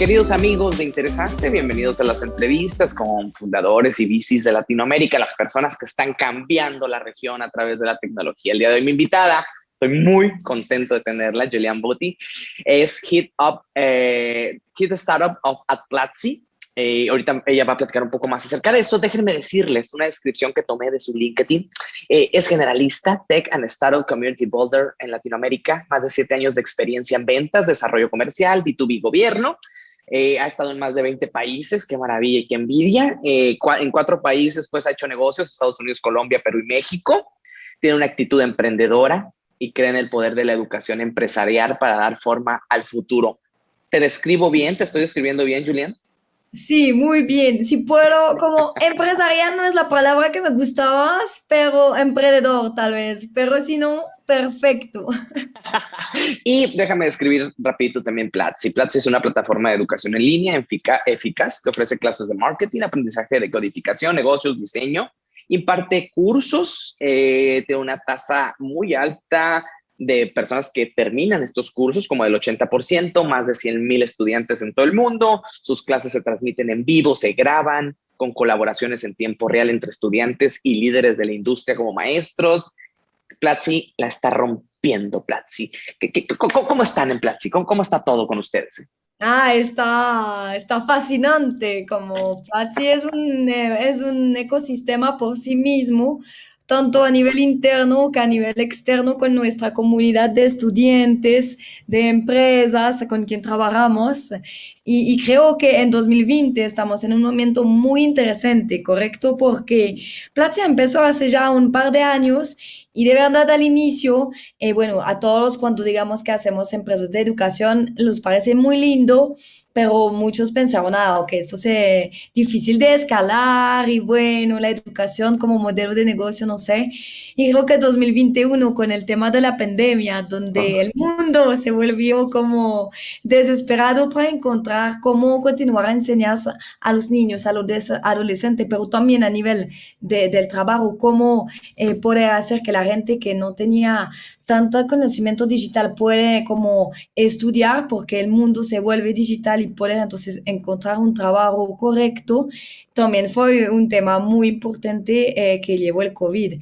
queridos amigos de Interesante, bienvenidos a las entrevistas con fundadores y VCs de Latinoamérica, las personas que están cambiando la región a través de la tecnología. El día de hoy mi invitada, estoy muy contento de tenerla, Julian Botti, es Hit, Up, eh, Hit Startup of at Platzi. Eh, ahorita ella va a platicar un poco más acerca de eso. Déjenme decirles una descripción que tomé de su LinkedIn. Eh, es generalista, Tech and Startup Community Builder en Latinoamérica, más de siete años de experiencia en ventas, desarrollo comercial, B2B gobierno. Eh, ha estado en más de 20 países, qué maravilla y qué envidia. Eh, en cuatro países pues ha hecho negocios, Estados Unidos, Colombia, Perú y México. Tiene una actitud emprendedora y cree en el poder de la educación empresarial para dar forma al futuro. ¿Te describo bien? ¿Te estoy describiendo bien, Julián? Sí, muy bien. Si puedo, como empresarial no es la palabra que me gustaba, pero emprendedor tal vez. Pero si no, perfecto. y déjame describir rapidito también Platzi. Platzi es una plataforma de educación en línea eficaz que ofrece clases de marketing, aprendizaje de codificación, negocios, diseño. Imparte cursos, eh, tiene una tasa muy alta de personas que terminan estos cursos, como el 80%, más de 100 mil estudiantes en todo el mundo. Sus clases se transmiten en vivo, se graban con colaboraciones en tiempo real entre estudiantes y líderes de la industria como maestros. Platzi la está rompiendo, Platzi. ¿Cómo, están en Platzi? ¿Cómo, está todo con ustedes? Ah, está, está fascinante. Como Platzi es un, es un ecosistema por sí mismo tanto a nivel interno que a nivel externo con nuestra comunidad de estudiantes, de empresas con quien trabajamos. Y, creo que en 2020 estamos en un momento muy interesante, ¿correcto? Porque Platzi empezó hace ya un par de años y de verdad al inicio, eh, bueno, a todos cuando digamos que hacemos empresas de educación, les parece muy lindo pero muchos pensaron, ah, que esto es difícil de escalar y bueno, la educación como modelo de negocio, no sé. Y creo que 2021 con el tema de la pandemia, donde el mundo se volvió como desesperado para encontrar cómo continuar a enseñar a los niños, a los adolescentes, pero también a nivel de, del trabajo, cómo eh, poder hacer que la gente que no tenía tanto conocimiento digital puede como estudiar porque el mundo se vuelve digital y puede entonces encontrar un trabajo correcto, también fue un tema muy importante eh, que llevó el COVID.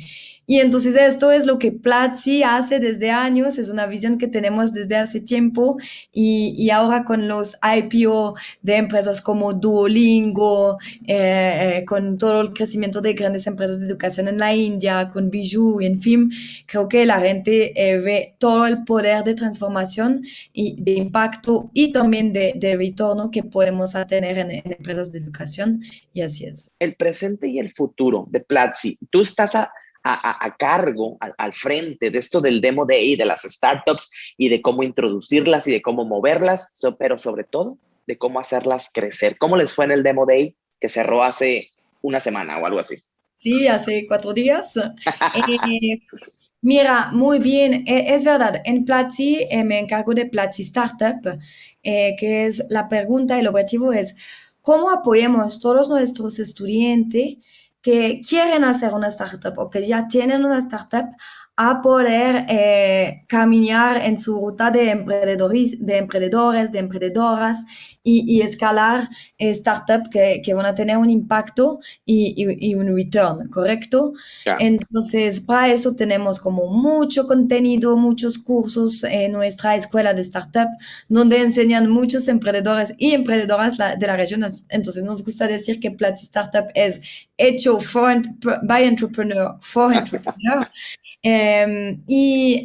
Y entonces esto es lo que Platzi hace desde años, es una visión que tenemos desde hace tiempo y, y ahora con los IPO de empresas como Duolingo, eh, eh, con todo el crecimiento de grandes empresas de educación en la India, con Bijou, en fin, creo que la gente eh, ve todo el poder de transformación y de impacto y también de, de retorno que podemos tener en, en empresas de educación y así es. El presente y el futuro de Platzi, tú estás a a, cargo, al, frente de esto del Demo Day, de las startups y de cómo introducirlas y de cómo moverlas, pero sobre todo de cómo hacerlas crecer. ¿Cómo les fue en el Demo Day que cerró hace una semana o algo así? Sí, hace cuatro días. Eh, mira, muy bien, e, es verdad, en Platzi eh, me encargo de Platzi Startup, eh, que es la pregunta, el objetivo es cómo apoyamos todos nuestros estudiantes que quieren hacer una startup o que ya tienen una startup a poder eh, caminar en su ruta de emprendedores, de emprendedores, de emprendedoras y, escalar eh, startups que, que, van a tener un impacto y, y, un return, ¿correcto? Entonces, para eso tenemos como mucho contenido, muchos cursos en nuestra escuela de startup, donde enseñan muchos emprendedores y emprendedoras de la región. Entonces, nos gusta decir que Platzi Startup es hecho for, by entrepreneur, for entrepreneur. Em, y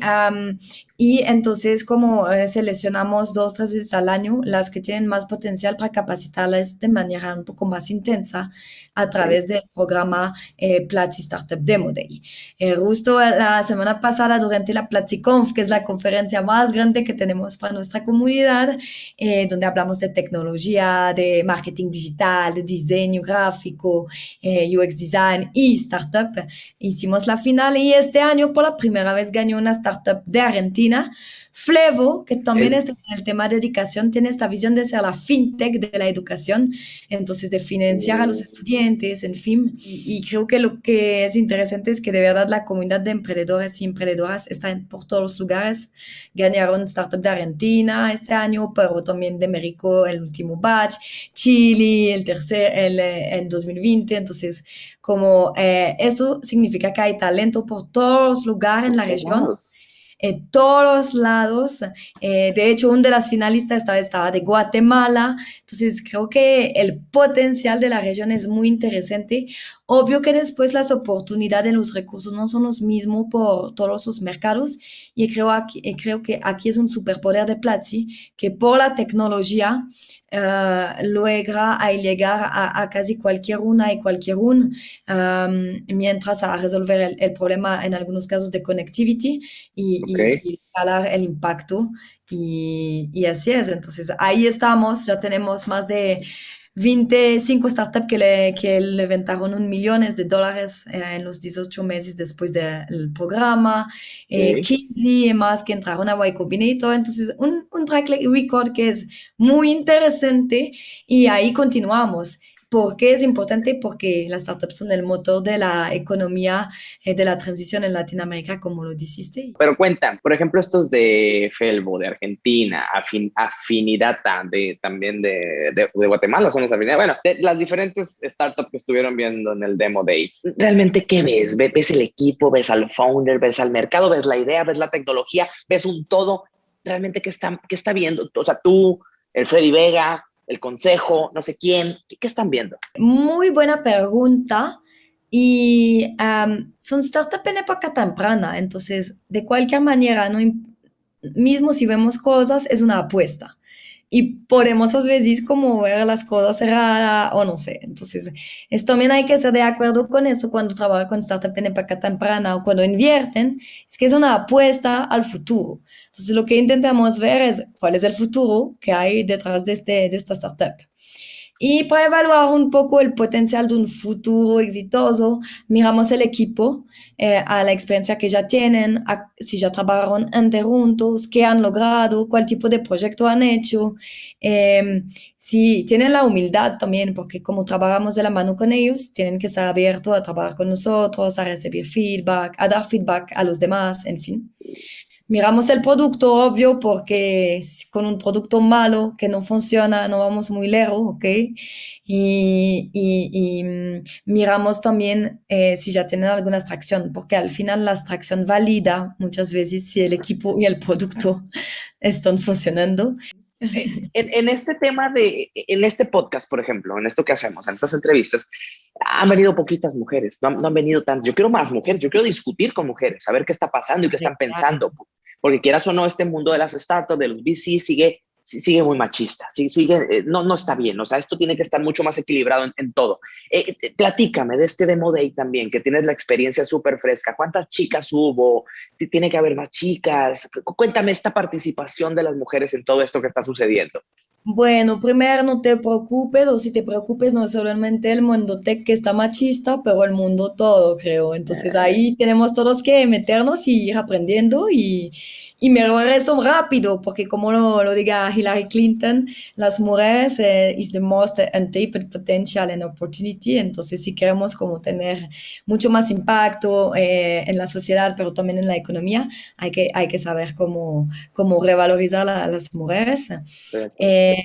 y entonces como eh, seleccionamos dos, tres veces al año las que tienen más potencial para capacitarlas de manera un poco más intensa a través del programa eh, Platzi Startup Demo Day. Eh, justo la semana pasada durante la PlatziConf, que es la conferencia más grande que tenemos para nuestra comunidad, eh, donde hablamos de tecnología, de marketing digital, de diseño gráfico, UX design y startup, hicimos la final y este año por la primera vez ganó una startup de Argentina Argentina. Flevo, que también es en el tema de educación, tiene esta visión de ser la fintech de la educación, entonces de financiar a los Mm, estudiantes, en fin. Y, y creo que lo que es interesante es que de verdad la comunidad de emprendedores y emprendedoras está en, por todos los lugares. Ganaron Startup de Argentina este año, pero también de México el último batch, Chile el tercer, el, eh, en 2020. Entonces, como eh, esto significa que hay talento por todos los lugares en la región en todos lados. Eh, de hecho, una de las finalistas esta vez estaba de Guatemala. Entonces, creo que el potencial de la región es muy interesante. Obvio que después las oportunidades de los recursos no son los mismos por todos los mercados. Y creo, aquí, y creo que aquí es un superpoder de Platzi, que por la tecnología eh, logra a llegar a, a casi cualquier una y cualquier un, um, mientras a resolver el, el problema en algunos casos de connectivity y, Ok. y, y escalar el impacto. Y, y así es. Entonces, ahí estamos, ya tenemos más de 25 startups que, le, que levantaron un millones de dólares eh, en los 18 meses después del programa, eh, Ok. 15 más que entraron a Y Combinator. Entonces, un, un track record que es muy interesante y ahí continuamos. ¿Por qué es importante? Porque las startups son el motor de la economía, eh, de la transición en Latinoamérica, como lo dijiste. Pero cuentan, por ejemplo, estos de Felbo, de Argentina, Afin, Afinidata, de, también de, de, de Guatemala, son las afinidades. Bueno, de las diferentes startups que estuvieron viendo en el Demo Day. ¿Realmente qué ves? ¿Ves el equipo? ¿Ves al founder? ¿Ves al mercado? ¿Ves la idea? ¿Ves la tecnología? ¿Ves un todo? ¿Realmente qué está, qué está viendo? O sea, tú, el Freddy Vega, el consejo, no sé quién, ¿qué, están viendo? Muy buena pregunta. Y um, son startups en época temprana, entonces de cualquier manera, no, mismo si vemos cosas, es una apuesta. Y podemos a veces como ver las cosas raras o no sé. Entonces, es, también hay que estar de acuerdo con eso cuando trabajan con startup en época temprana o cuando invierten, es que es una apuesta al futuro. Entonces, lo que intentamos ver es cuál es el futuro que hay detrás de, este, de esta startup. Y para evaluar un poco el potencial de un futuro exitoso, miramos el equipo, eh, a la experiencia que ya tienen, a, si ya trabajaron antes juntos, qué han logrado, cuál tipo de proyecto han hecho, eh, si tienen la humildad también, porque como trabajamos de la mano con ellos, tienen que estar abiertos a trabajar con nosotros, a recibir feedback, a dar feedback a los demás, en fin. Miramos el producto, obvio, porque con un producto malo que no funciona no vamos muy lejos, ¿ok? Y, y, y miramos también eh, si ya tienen alguna extracción, porque al final la extracción valida muchas veces si el equipo y el producto están funcionando. En, en, este tema de, en este podcast, por ejemplo, en esto que hacemos, en estas entrevistas, han venido poquitas mujeres, no, no han venido tantas. Yo quiero más mujeres, yo quiero discutir con mujeres, saber qué está pasando y qué están pensando. Porque quieras o no, este mundo de las startups, de los VC, sigue, sigue muy machista, sigue, eh, no, no está bien. O sea, esto tiene que estar mucho más equilibrado en, todo. Eh, platícame de este Demo Day también, que tienes la experiencia súper fresca. ¿Cuántas chicas hubo? ¿Tiene que haber más chicas? Cuéntame esta participación de las mujeres en todo esto que está sucediendo. Bueno, primero no te preocupes, o si te preocupes, no es solamente el mundo tech que está machista, pero el mundo todo, creo. Entonces ahí tenemos todos que meternos y ir aprendiendo y, y me regreso rápido, porque como lo, lo diga Hillary Clinton, las mujeres eh, is the most untapped potential and opportunity. Entonces si queremos como tener mucho más impacto eh, en la sociedad, pero también en la economía, hay que, hay que saber cómo, cómo revalorizar a las mujeres. Eh,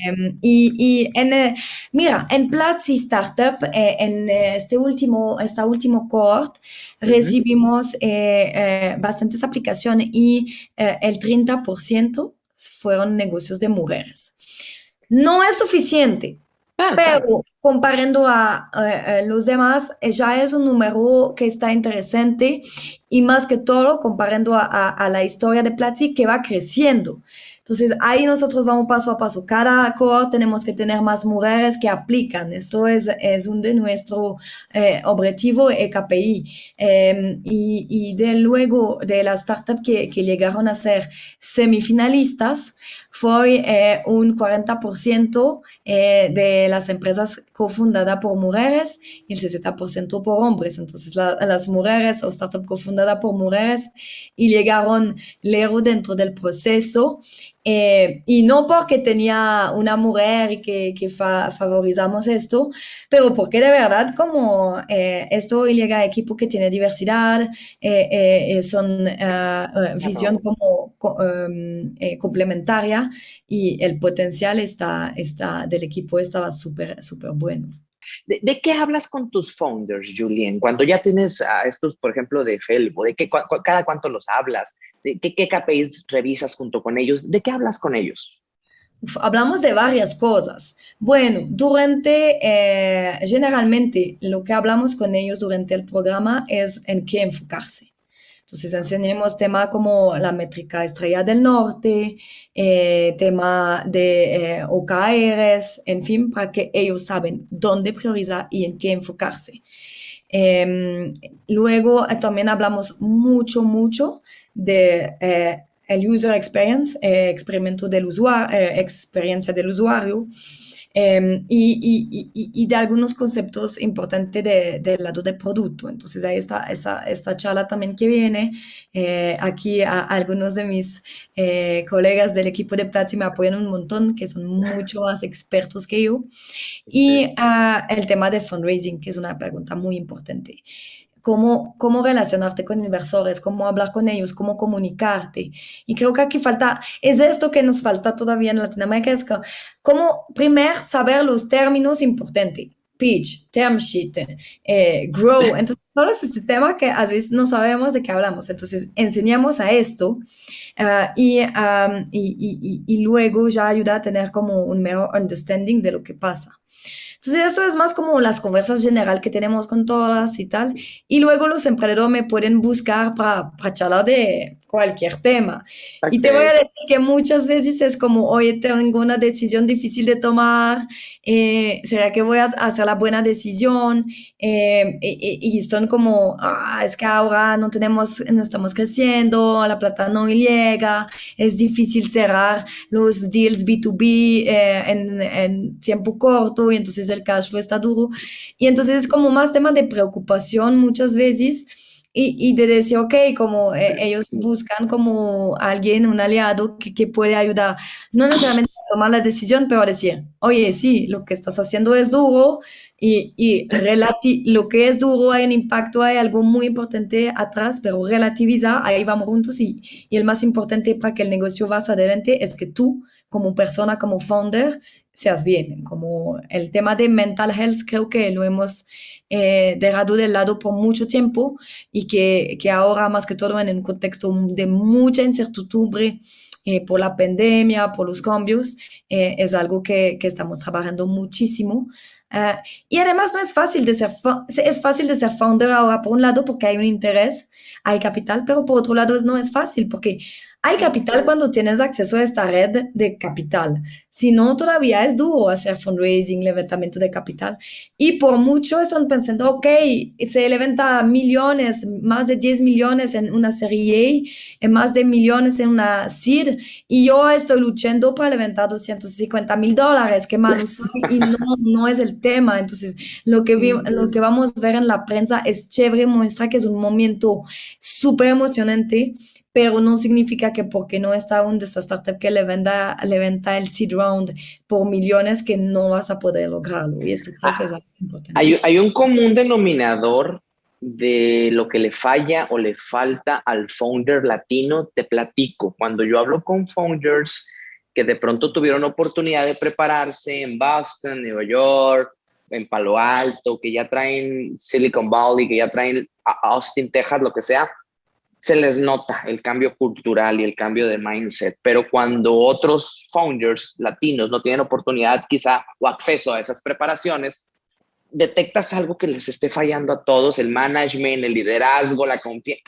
y, y en, eh, mira, en Platzi Startup, eh, en este último, esta último cohort. Recibimos eh, bastantes aplicaciones y el 30% fueron negocios de mujeres. No es suficiente, ah, pero claro. comparando a, a, los demás, ya es un número que está interesante y más que todo, comparando a, a la historia de Platzi, que va creciendo. Entonces, ahí nosotros vamos paso a paso. Cada cohort tenemos que tener más mujeres que aplican. Esto es, es un de nuestro eh, objetivo e KPI. Eh, y, y, de luego, de las startups que, que llegaron a ser semifinalistas, fue eh, un 40% eh, de las empresas cofundadas por mujeres y el 60% por hombres. Entonces, la, las mujeres o startups cofundadas fundada por mujeres y llegaron lejos dentro del proceso. Eh, y no porque tenía una mujer que, que favorizamos esto, pero porque de verdad como eh, esto llega a equipo que tiene diversidad, eh, son visión como em, complementaria y el potencial está, está, del equipo estaba súper, súper bueno. ¿De, qué hablas con tus founders, Julien? Cuando ya tienes a estos, por ejemplo, de Felbo, ¿de qué, cada cuánto los hablas? ¿De qué, qué KPIs revisas junto con ellos? ¿De qué hablas con ellos? hablamos de varias cosas. Bueno, durante, eh, generalmente, lo que hablamos con ellos durante el programa es en qué enfocarse. Entonces enseñemos temas como la métrica estrella del norte, eh, tema de eh, OKRs, en fin, para que ellos saben dónde priorizar y en qué enfocarse. Em, luego eh, también hablamos mucho, mucho de eh, el user experience, experimento del usuario, experiencia del usuario. Em, y, y, y, de algunos conceptos importantes de, del lado de producto. Entonces ahí está esa, esta charla también que viene. Eh, aquí a, algunos de mis eh, colegas del equipo de Platzi me apoyan un montón, que son mucho más expertos que yo. Y uh, el tema de fundraising, que es una pregunta muy importante cómo, cómo relacionarte con inversores, cómo hablar con ellos, cómo comunicarte. Y creo que aquí falta, es esto que nos falta todavía en Latinoamérica, es cómo primero saber los términos importantes. Pitch, term sheet, eh, grow. Entonces, todo ese tema que a veces no sabemos de qué hablamos. Entonces, enseñamos a esto uh, y, um, y, y, y, luego ya ayuda a tener como un mejor understanding de lo que pasa. Entonces, esto es más como las conversas general que tenemos con todas y tal. Y luego los emprendedores me pueden buscar para, para charlar de cualquier tema. Y te voy a decir que muchas veces es como, oye, tengo una decisión difícil de tomar, eh, ¿será que voy a hacer la buena decisión? Eh, y, y, son como, ah, es que ahora no tenemos, no estamos creciendo, la plata no llega, es difícil cerrar los deals B2B eh, en, en tiempo corto y entonces el cash flow está duro. Y entonces es como más tema de preocupación muchas veces y, y de decir, ok, como eh, ellos buscan como alguien, un aliado que, que puede ayudar, no necesariamente tomar la decisión, pero decir, oye, sí, lo que estás haciendo es duro y, y lo que es duro hay un impacto, hay algo muy importante atrás, pero relativiza, ahí vamos juntos y, y el más importante para que el negocio vaya adelante es que tú, como persona, como founder, seas bien. Como el tema de mental health creo que lo hemos eh, dejado de lado por mucho tiempo y que, que, ahora más que todo en un contexto de mucha incertidumbre eh, por la pandemia, por los cambios, eh, es algo que, que, estamos trabajando muchísimo. Uh, y además no es fácil de ser, es fácil de ser founder ahora por un lado porque hay un interés, hay capital, pero por otro lado no es fácil porque hay capital cuando tienes acceso a esta red de capital. Si no, todavía es duro hacer fundraising, levantamiento de capital. Y por mucho están pensando, ok, se levanta millones, más de 10 millones en una serie A, en más de millones en una seed, y yo estoy luchando para levantar 250 mil dólares, qué malo soy, y no, no es el tema. Entonces, lo que, lo que vamos a ver en la prensa es chévere, muestra que es un momento súper emocionante pero no significa que porque no está un startup que le venda, le venda el seed round por millones que no vas a poder lograrlo. Y esto creo que es importante. Hay, hay un común denominador de lo que le falla o le falta al founder latino, te platico. Cuando yo hablo con founders que de pronto tuvieron oportunidad de prepararse en Boston, Nueva York, en Palo Alto, que ya traen Silicon Valley, que ya traen Austin, Texas, lo que sea, se les nota el cambio cultural y el cambio de mindset, pero cuando otros founders latinos no tienen oportunidad quizá o acceso a esas preparaciones, detectas algo que les esté fallando a todos, el management, el liderazgo, la confianza,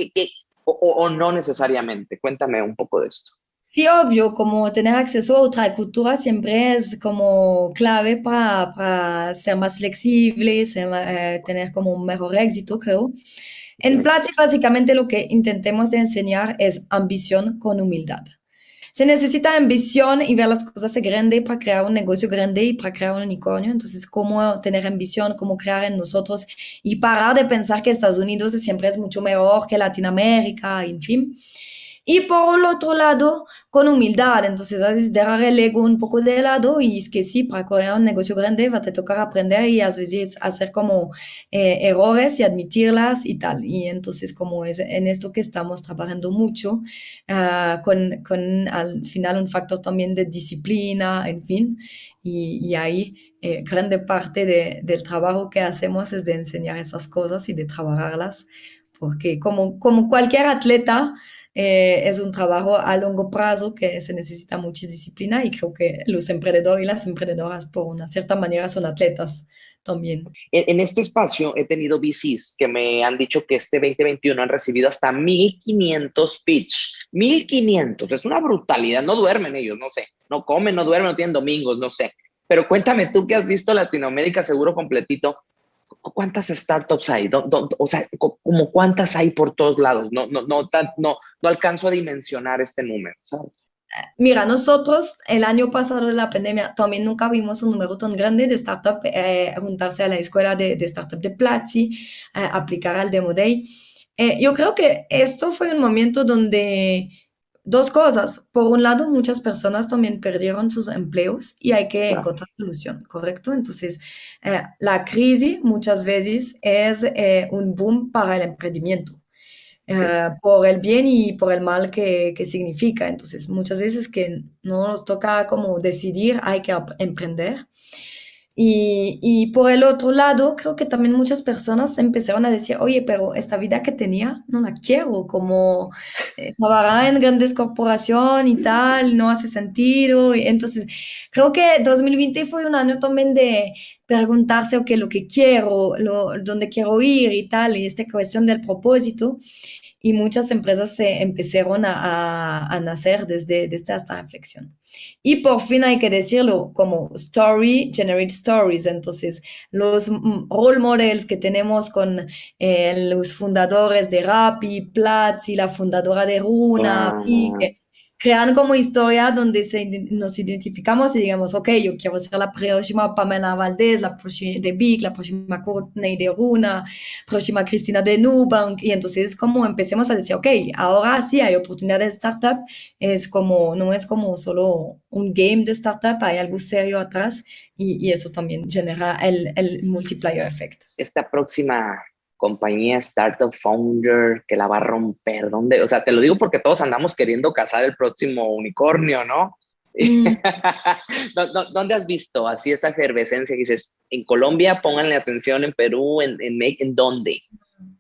o, no necesariamente. Cuéntame un poco de esto. Sí, obvio, como tener acceso a otra cultura siempre es como clave para, para ser más flexible, eh, tener como un mejor éxito, creo. En Platzi básicamente lo que intentemos de enseñar es ambición con humildad. se necesita ambición y ver las cosas grande para crear un negocio grande y para crear un unicornio. Entonces, cómo tener ambición, cómo crear en nosotros y parar de pensar que Estados Unidos siempre es mucho mejor que Latinoamérica, en fin. Y por el otro lado, con humildad, entonces a veces dejar el ego un poco de lado y es que sí, para crear un negocio grande va a te tocar aprender y a veces hacer como eh, errores y admitirlas y tal. Y entonces como es en esto que estamos trabajando mucho, uh, con, con al final un factor también de disciplina, en fin, y, y ahí eh, grande parte de, del trabajo que hacemos es de enseñar esas cosas y de trabajarlas, porque como, como cualquier atleta, eh, es un trabajo a largo plazo que se necesita mucha disciplina y creo que los emprendedores y las emprendedoras por una cierta manera son atletas también. En, este espacio he tenido VCs que me han dicho que este 2021 han recibido hasta 1500 pitch. 1500, es una brutalidad, no duermen ellos, no sé, no comen, no duermen, no tienen domingos, no sé. Pero cuéntame tú que has visto Latinoamérica seguro completito, ¿cuántas startups hay? o sea, como cuántas hay por todos lados. No, no, no, no, no alcanzo a dimensionar este número, Mira, nosotros el año pasado de la pandemia también nunca vimos un número tan grande de startups eh, juntarse a la escuela de, de startup de Platzi, eh, aplicar al Demo Day. Eh, yo creo que esto fue un momento donde dos cosas. Por un lado, muchas personas también perdieron sus empleos y hay que encontrar solución, ¿correcto? Entonces, eh, la crisis muchas veces es eh, un boom para el emprendimiento. Eh, por el bien y por el mal que, que, significa. Entonces, muchas veces que no nos toca como decidir, hay que emprender. Y, por el otro lado, creo que también muchas personas empezaron a decir, oye, pero esta vida que tenía no la quiero, como eh, trabajar en grandes corporaciones y tal, no hace sentido. Entonces, creo que 2020 fue un año también de preguntarse, ok, lo que quiero, lo, dónde quiero ir y tal, y esta cuestión del propósito y muchas empresas se empezaron a, a, nacer desde, desde, esta reflexión. Y por fin hay que decirlo como story generate stories. Entonces, los role models que tenemos con eh, los fundadores de Rappi, Platzi, la fundadora de Runa, crean como historia donde se, nos identificamos y digamos, ok, yo quiero ser la próxima Pamela Valdés, la próxima de Big, la próxima Courtney de Runa, próxima Cristina de Nubank, y entonces como empecemos a decir, ok, ahora sí hay oportunidad de startup, es como, no es como solo un game de startup, hay algo serio atrás y, y eso también genera el, el multiplier effect. Esta próxima compañía, startup, founder, que la va a romper? ¿Dónde? O sea, te lo digo porque todos andamos queriendo cazar el próximo unicornio, ¿no? Mm. ¿Dónde has visto así esa efervescencia? Dices, en Colombia, pónganle atención, en Perú, ¿en, en, en dónde?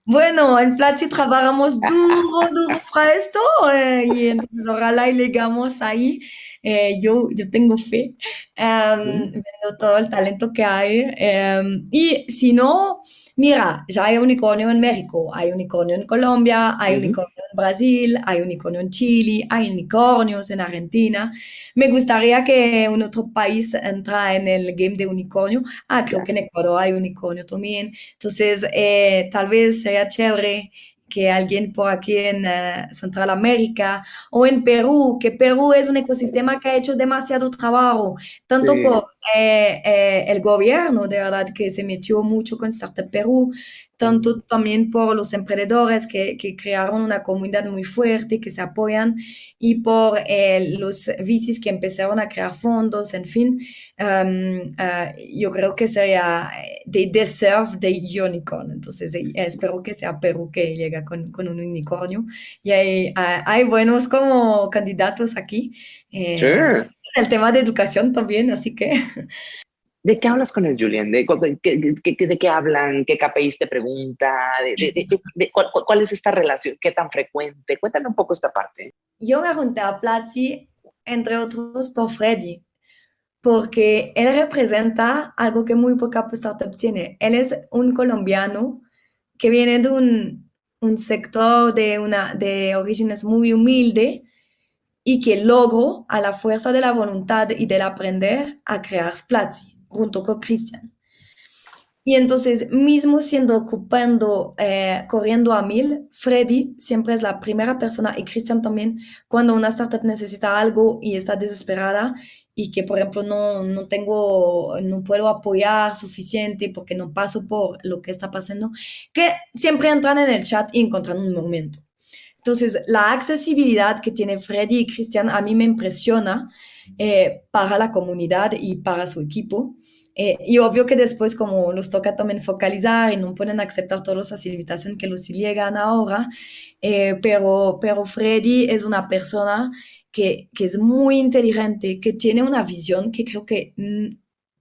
Bueno, en Platzi trabajamos duro, duro para esto eh, y entonces ojalá y llegamos ahí. Eh, yo, yo tengo fe, um, viendo todo el talento que hay. Um, y si no, Mira, ya hay unicornio en México, hay unicornio en Colombia, hay unicornio en Brasil, hay unicornio en Chile, hay unicornios en Argentina. Me gustaría que un otro país entra en el game de unicornio. Ah, creo que en Ecuador hay unicornio también. Entonces, eh, tal vez sería chévere que alguien por aquí en uh, Central América o en Perú, que Perú es un ecosistema que ha hecho demasiado trabajo, tanto sí. por eh, eh, el gobierno, de verdad, que se metió mucho con Startup Perú, tanto también por los emprendedores que, que, crearon una comunidad muy fuerte, que se apoyan, y por eh, los VCs que empezaron a crear fondos, en fin, um, uh, yo creo que sería, they deserve the unicorn, entonces eh, espero que sea Perú que llega con, con un unicornio, y hay, hay, buenos como candidatos aquí, eh, sure. El tema de educación también, así que... ¿De qué hablas con el Julián? ¿De, qué, qué, de qué hablan? ¿Qué KPIs te pregunta? ¿De, de, cuál, cuál, es esta relación? ¿Qué tan frecuente? Cuéntame un poco esta parte. Yo me junté a Platzi, entre otros, por Freddy, porque él representa algo que muy poca startup tiene. Él es un colombiano que viene de un, un sector de, una, de orígenes muy humilde y que logró, a la fuerza de la voluntad y del aprender, a crear Platzi junto con Christian. Y entonces, mismo siendo ocupando, eh, corriendo a mil, Freddy siempre es la primera persona y Christian también, cuando una startup necesita algo y está desesperada y que, por ejemplo, no, no tengo, no puedo apoyar suficiente porque no paso por lo que está pasando, que siempre entran en el chat y encuentran un momento. Entonces, la accesibilidad que tiene Freddy y Christian a mí me impresiona eh, para la comunidad y para su equipo. Eh, y obvio que después, como nos toca también focalizar y no pueden aceptar todas las invitaciones que los llegan ahora, eh, pero, pero Freddy es una persona que, que, es muy inteligente, que tiene una visión que creo que mm,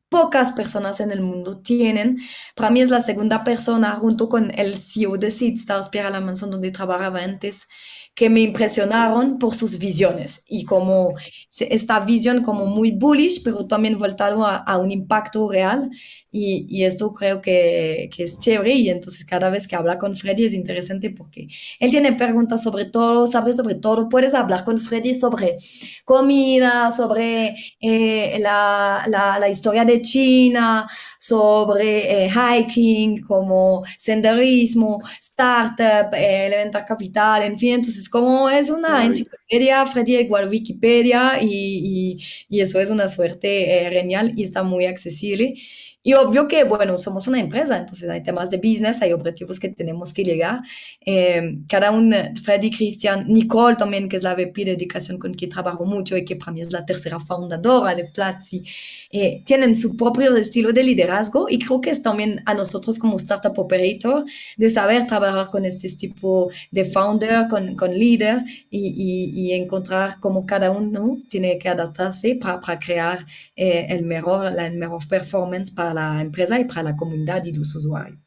pocas personas en el mundo tienen. Para mí es la segunda persona, junto con el CEO de Seedstars, Pierre Alamanson, donde trabajaba antes, que me impresionaron por sus visiones y como esta visión como muy bullish, pero también voltado a, a un impacto real. Y, y, esto creo que, que, es chévere y entonces cada vez que habla con Freddy es interesante porque él tiene preguntas sobre todo, sabe sobre todo, puedes hablar con Freddy sobre comida, sobre eh, la, la, la, historia de China, sobre eh, hiking, como senderismo, startup, eh, elemental capital, en fin, entonces como es una enciclopedia, Freddy igual Wikipedia y, y, y, eso es una suerte eh, genial y está muy accesible. Y obvio que, bueno, somos una empresa, entonces hay temas de business, hay objetivos que tenemos que llegar. Eh, cada uno, Freddy, Christian, Nicole también, que es la VP de educación con quien trabajo mucho y que para mí es la tercera fundadora de Platzi, eh, tienen su propio estilo de liderazgo y creo que es también a nosotros como Startup Operator de saber trabajar con este tipo de founder, con, con líder y, y, y encontrar cómo cada uno tiene que adaptarse para, para crear eh, el mejor, la mejor performance para la empresa y para la comunidad y los usuarios.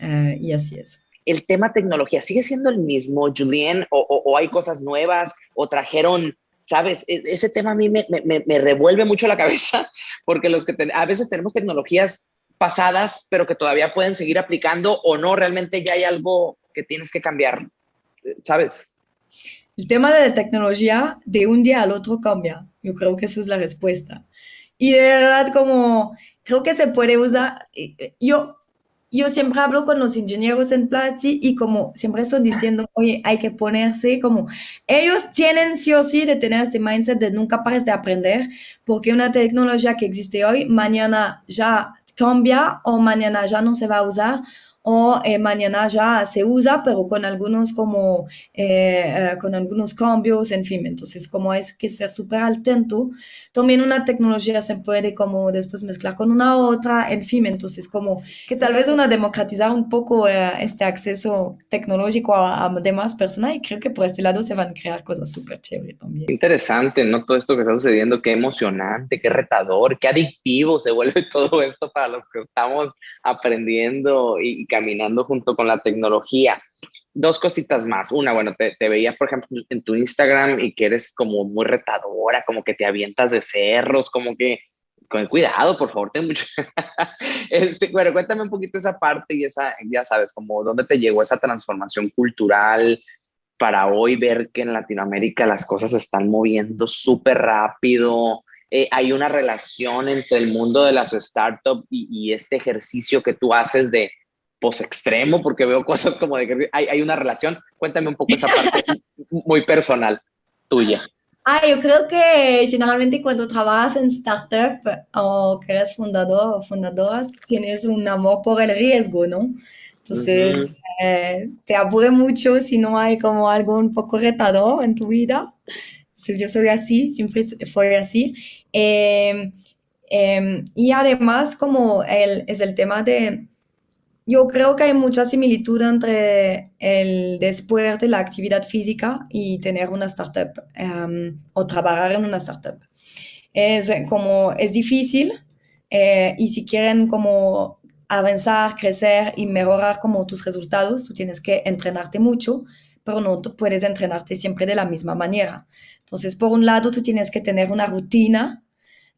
Uh, y así es. ¿El tema tecnología sigue siendo el mismo, Julien? ¿O, o, o hay cosas nuevas? ¿O trajeron, sabes? E, ese tema a mí me, me, me revuelve mucho la cabeza porque los que a veces tenemos tecnologías pasadas, pero que todavía pueden seguir aplicando o no, realmente ya hay algo que tienes que cambiar, ¿sabes? El tema de la tecnología de un día al otro cambia. Yo creo que eso es la respuesta. Y de verdad, como creo que se puede usar. Yo, yo siempre hablo con los ingenieros en Platzi y como siempre estoy diciendo, oye, hay que ponerse como, ellos tienen sí o sí de tener este mindset de nunca pares de aprender, porque una tecnología que existe hoy, mañana ya cambia o mañana ya no se va a usar o eh, mañana ya se usa, pero con algunos como, eh, eh, con algunos cambios, en fin, entonces como hay que ser súper atento, también una tecnología se puede como después mezclar con una otra, en fin, entonces como que tal vez una democratizar un poco eh, este acceso tecnológico a, a, demás personas y creo que por este lado se van a crear cosas súper chéveres también. Interesante, ¿no? Todo esto que está sucediendo, qué emocionante, qué retador, qué adictivo se vuelve todo esto para los que estamos aprendiendo y, y caminando junto con la tecnología. Dos cositas más. Una, bueno, te, te, veía, por ejemplo, en tu Instagram y que eres como muy retadora, como que te avientas de cerros, como que con cuidado, por favor, ten mucho. este, bueno, cuéntame un poquito esa parte y esa, ya sabes, como dónde te llegó esa transformación cultural para hoy ver que en Latinoamérica las cosas se están moviendo súper rápido. Eh, hay una relación entre el mundo de las startups y, y este ejercicio que tú haces de post extremo, porque veo cosas como de que hay, hay una relación. Cuéntame un poco esa parte muy personal tuya. Ah, yo creo que generalmente cuando trabajas en startup o que eres fundador o fundadora, tienes un amor por el riesgo, ¿no? Entonces, uh -huh. eh, te aburre mucho si no hay como algo un poco retador en tu vida. Entonces, yo soy así, siempre fue así. Eh, eh, y además, como el, es el tema de yo creo que hay mucha similitud entre el después de la actividad física y tener una startup um, o trabajar en una startup. Es como, es difícil eh, y si quieren como avanzar, crecer y mejorar como tus resultados, tú tienes que entrenarte mucho, pero no puedes entrenarte siempre de la misma manera. Entonces, por un lado, tú tienes que tener una rutina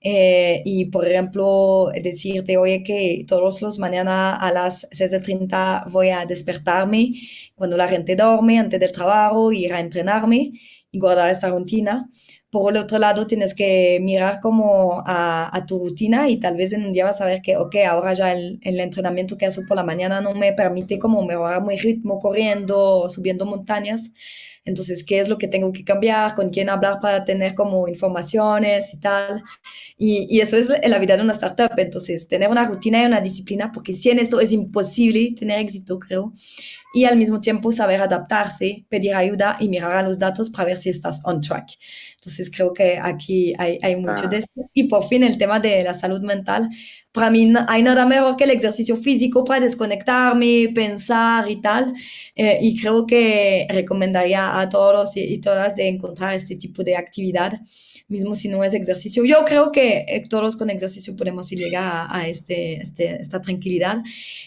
eh, y, por ejemplo, decirte, oye, que todos los mañana a las 6.30 voy a despertarme cuando la gente duerme antes del trabajo, ir a entrenarme y guardar esta rutina. por el otro lado tienes que mirar como a, tu rutina y tal vez en un día vas a ver que, ok, ahora ya el, el entrenamiento que hago por la mañana no me permite como mejorar mi ritmo corriendo subiendo montañas. Entonces, ¿qué es lo que tengo que cambiar? ¿Con quién hablar para tener como informaciones y tal? Y, y eso es la vida de una startup. Entonces, tener una rutina y una disciplina, porque si en esto es imposible tener éxito, creo. Y al mismo tiempo saber adaptarse, pedir ayuda y mirar a los datos para ver si estás on track. Entonces, creo que aquí hay, hay mucho de esto. Y por fin, el tema de la salud mental para mí hay nada mejor que el ejercicio físico para desconectarme, pensar y tal. Eh, y creo que recomendaría a todos y, todas de encontrar este tipo de actividad, mismo si no es ejercicio. Yo creo que eh, todos con ejercicio podemos llegar a, este, este, esta tranquilidad,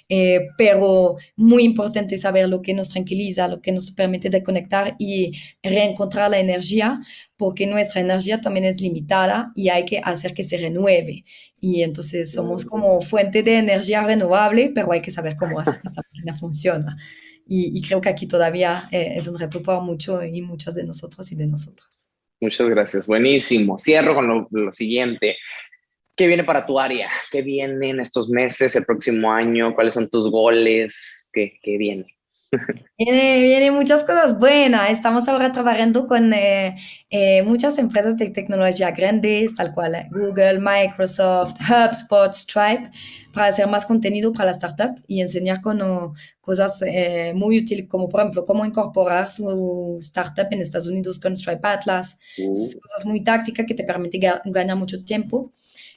eh, pero muy importante saber lo que nos tranquiliza, lo que nos permite desconectar y reencontrar la energía porque nuestra energía también es limitada y hay que hacer que se renueve. Y entonces somos como fuente de energía renovable, pero hay que saber cómo hacer que esta máquina funciona. Y, creo que aquí todavía eh, es un reto para mucho y muchas de nosotros y de nosotras. Muchas gracias, buenísimo. Cierro con lo, siguiente. ¿Qué viene para tu área? ¿Qué viene en estos meses, el próximo año? ¿Cuáles son tus goles? ¿Qué, qué viene? Viene, viene muchas cosas buenas. Estamos ahora trabajando con eh, eh, muchas empresas de tecnología grandes, tal cual eh, Google, Microsoft, HubSpot, Stripe, para hacer más contenido para la startup y enseñar con, cosas muy útiles, como por ejemplo, cómo incorporar su startup en Estados Unidos con Stripe Atlas. Uh. Cosas muy tácticas que te permiten ganar mucho tiempo.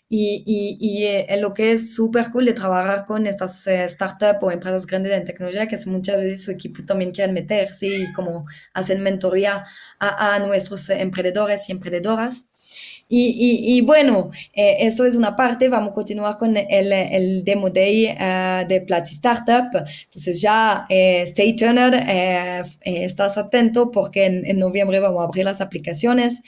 Y, y, y eh, lo que es súper cool de trabajar con estas eh, startups o empresas grandes en tecnología, que es muchas veces su equipo también quieren meterse y como hacen mentoría a, a nuestros emprendedores y emprendedoras. Y, y, bueno, eh, eso es una parte. Vamos a continuar con el, el Demo Day uh, de Platzi Startup. Entonces ya eh, stay tuned, eh, estás atento porque en, en, noviembre vamos a abrir las aplicaciones.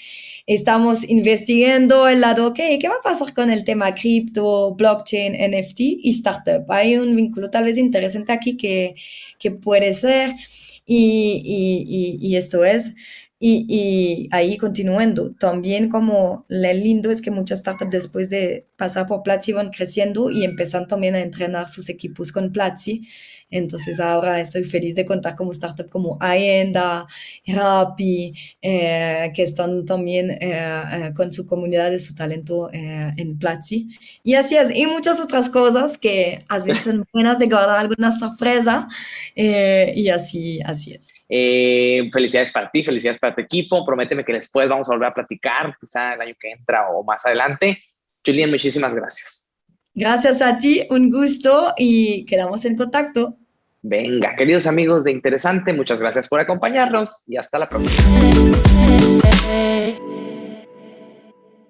Estamos investigando el lado, ok, ¿qué va a pasar con el tema cripto, blockchain, NFT y startup? Hay un vínculo tal vez interesante aquí que, que puede ser. Y, y, y esto es y, y, ahí continuando, también como lo lindo es que muchas startups después de pasar por Platzi van creciendo y empezan también a entrenar sus equipos con Platzi. Entonces ahora estoy feliz de contar como startups como Aenda, Rappi, eh, que están también eh, eh, con su comunidad de su talento en Platzi. Y así es, y muchas otras cosas que a veces son buenas de guardar alguna sorpresa y así, así es. Felicidades para ti, felicidades para tu equipo. Prométeme que después vamos a volver a platicar, quizá el año que entra o más adelante. Julián, muchísimas gracias. Gracias a ti, un gusto y quedamos en contacto. Venga, queridos amigos de Interesante, muchas gracias por acompañarnos y hasta la próxima.